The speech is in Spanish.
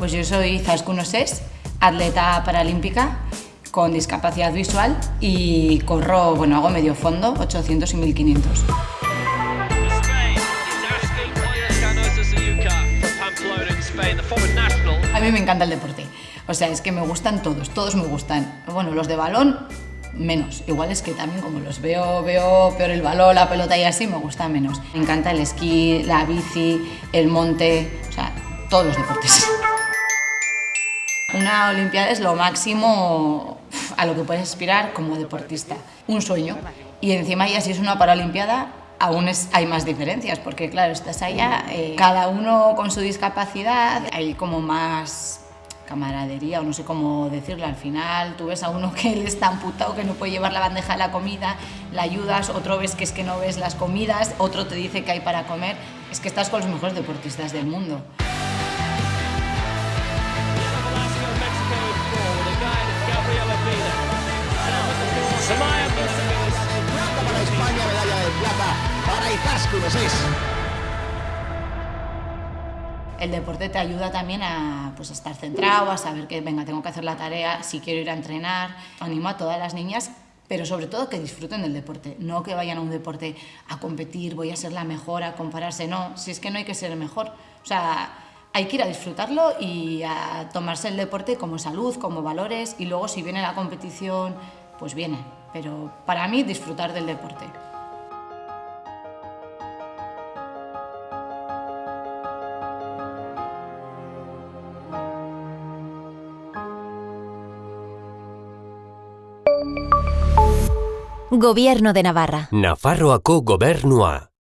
Pues yo soy Zaskun Ses, atleta paralímpica con discapacidad visual y corro, bueno, hago medio fondo, 800 y 1500. Spain is asking Oyaskan Osasuyuka from Pamplona in Spain, the former national. A mí me encanta el deporte, o sea, es que me gustan todos, todos me gustan. Bueno, los de balón menos, igual es que también como los veo, veo peor el balón, la pelota y así, me gusta menos. Me encanta el esquí, la bici, el monte, o sea, todos los deportes. Una Olimpiada es lo máximo a lo que puedes aspirar como deportista. Un sueño. Y encima ya si es una Paralimpiada, aún hay más diferencias, porque claro, estás allá, eh, cada uno con su discapacidad, hay como más camaradería o no sé cómo decirlo. Al final tú ves a uno que él está amputado, que no puede llevar la bandeja de la comida, la ayudas, otro ves que es que no ves las comidas, otro te dice que hay para comer. Es que estás con los mejores deportistas del mundo. El deporte te ayuda también a, pues, estar centrado, a saber que, venga, tengo que hacer la tarea, si quiero ir a entrenar. Animo a todas las niñas, pero sobre todo que disfruten del deporte, no que vayan a un deporte a competir, voy a ser la mejor, a compararse, no, si es que no hay que ser mejor. O sea, hay que ir a disfrutarlo y a tomarse el deporte como salud, como valores, y luego si viene la competición, pues viene. Pero para mí, disfrutar del deporte. Gobierno de Navarra. Nafarroako gobernua.